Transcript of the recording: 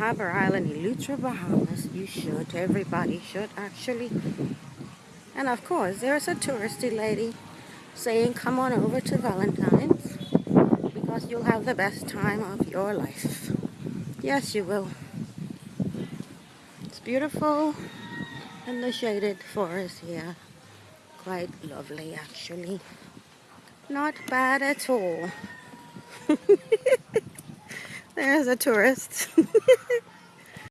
Harbour Island, Eleuthera Bahamas. You should. Everybody should, actually. And of course, there's a touristy lady saying, come on over to Valentine's because you'll have the best time of your life. Yes, you will. It's beautiful and the shaded forest here. Quite lovely, actually. Not bad at all. There's a tourist.